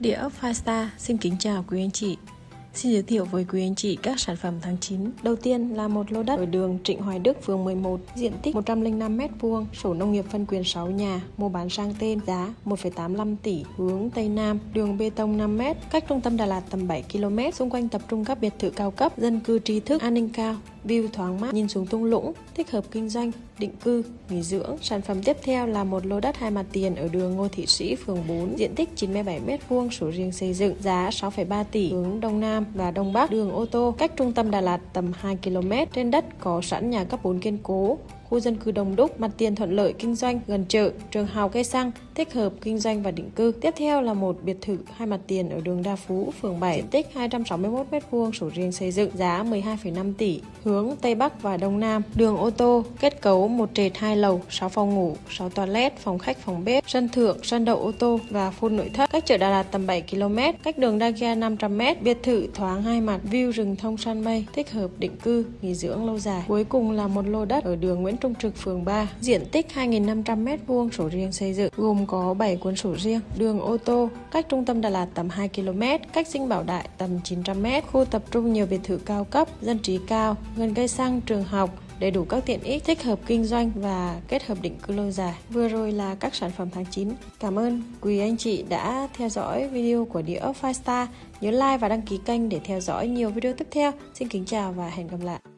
Địa ốc Star xin kính chào quý anh chị. Xin giới thiệu với quý anh chị các sản phẩm tháng 9. Đầu tiên là một lô đất ở đường Trịnh Hoài Đức, phường 11, diện tích 105m2, sổ nông nghiệp phân quyền 6 nhà, mua bán sang tên, giá 1,85 tỷ, hướng Tây Nam, đường bê tông 5m, cách trung tâm Đà Lạt tầm 7 km, xung quanh tập trung các biệt thự cao cấp, dân cư trí thức, an ninh cao, view thoáng mát nhìn xuống thung lũng, thích hợp kinh doanh, định cư, nghỉ dưỡng. Sản phẩm tiếp theo là một lô đất hai mặt tiền ở đường Ngô Thị Sĩ, phường 4, diện tích 97m2, sổ riêng xây dựng, giá 6,3 tỷ, hướng Đông Nam Nam và Đông Bắc, đường ô tô, cách trung tâm Đà Lạt tầm 2 km. Trên đất có sẵn nhà cấp 4 kiên cố, khu dân cư đông đúc, mặt tiền thuận lợi kinh doanh, gần chợ, trường học cây xăng, thích hợp kinh doanh và định cư. Tiếp theo là một biệt thự hai mặt tiền ở đường Đa Phú, phường 7, diện tích 261m2, sổ riêng xây dựng, giá 12,5 tỷ, hướng Tây Bắc và Đông Nam. Đường ô tô, kết cấu một trệt hai lầu, 6 phòng ngủ, 6 toilet, phòng khách, phòng bếp, sân thượng, sân đậu ô tô và phun nội thất. Cách chợ Đà Lạt tầm 7 km, cách đường Đa Gia 500m, biệt thự thoáng hai mặt, view rừng thông săn mây, thích hợp định cư, nghỉ dưỡng lâu dài. Cuối cùng là một lô đất ở đường Nguyễn Trung Trực, phường 3, diện tích 2.500m2, sổ riêng xây dựng, gồm có 7 cuốn sổ riêng, đường ô tô, cách trung tâm Đà Lạt tầm 2 km, cách sinh Bảo Đại tầm 900m, khu tập trung nhiều biệt thự cao cấp, dân trí cao, gần cây xăng, trường học, đầy đủ các tiện ích thích hợp kinh doanh và kết hợp định cư lâu dài. Vừa rồi là các sản phẩm tháng 9. Cảm ơn quý anh chị đã theo dõi video của Địa ốc Five Star. Nhớ like và đăng ký kênh để theo dõi nhiều video tiếp theo. Xin kính chào và hẹn gặp lại.